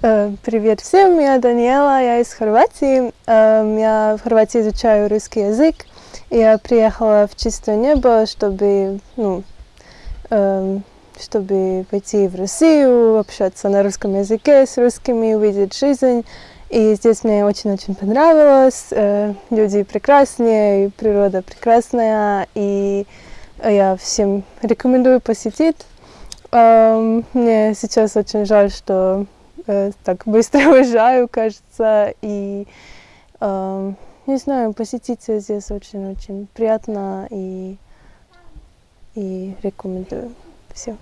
Э, Привет всем, я Даниэла, я из Хорватии. Эм, Я в Хорватии изучаю русский язык. Я приехала в чистое небо, чтобы, ну, эм, чтобы пойти в Россию, общаться на русском языке с русскими, увидеть жизнь. И здесь мне очень-очень понравилось. Э, Люди прекрасные, природа прекрасная. И я всем рекомендую посетить. Эм, Мне сейчас очень жаль, что э, так быстро уезжаю, кажется, и эм, не знаю, посетить здесь очень-очень приятно и, и рекомендую. Все.